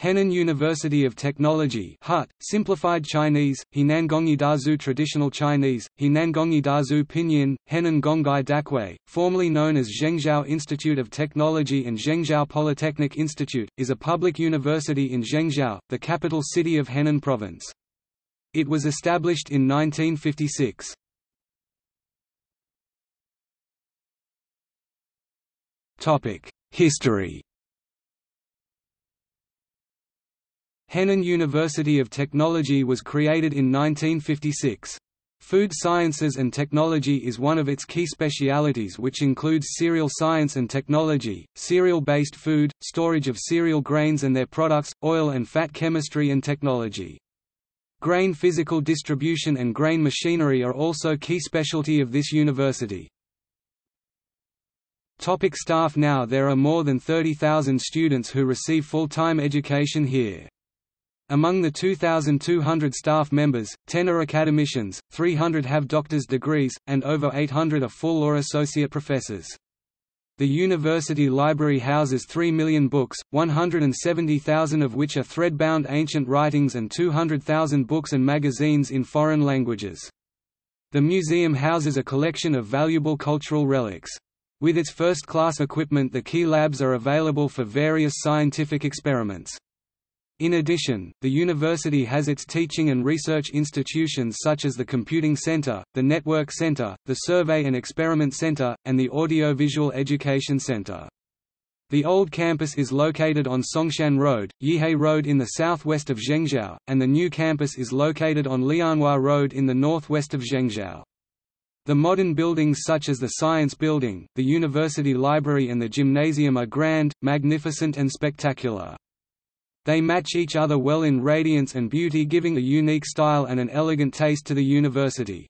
Henan University of Technology HUT, simplified Chinese, Henangongyi Dazu Traditional Chinese, Henangongyi Dazu Pinyin, Henan Gonggai Dakui, formerly known as Zhengzhou Institute of Technology and Zhengzhou Polytechnic Institute, is a public university in Zhengzhou, the capital city of Henan Province. It was established in 1956. History Henan University of Technology was created in 1956. Food sciences and technology is one of its key specialities which includes cereal science and technology, cereal-based food, storage of cereal grains and their products, oil and fat chemistry and technology. Grain physical distribution and grain machinery are also key specialty of this university. Topic staff Now there are more than 30,000 students who receive full-time education here. Among the 2,200 staff members, 10 are academicians, 300 have doctor's degrees, and over 800 are full or associate professors. The university library houses 3 million books, 170,000 of which are thread-bound ancient writings and 200,000 books and magazines in foreign languages. The museum houses a collection of valuable cultural relics. With its first-class equipment the key labs are available for various scientific experiments. In addition, the university has its teaching and research institutions such as the Computing Center, the Network Center, the Survey and Experiment Center, and the Audiovisual Education Center. The old campus is located on Songshan Road, Yihai Road in the southwest of Zhengzhou, and the new campus is located on Lianhua Road in the northwest of Zhengzhou. The modern buildings such as the Science Building, the University Library and the Gymnasium are grand, magnificent and spectacular. They match each other well in radiance and beauty giving a unique style and an elegant taste to the university.